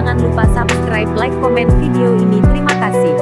Jangan lupa subscribe, like, komen video ini. Terima kasih.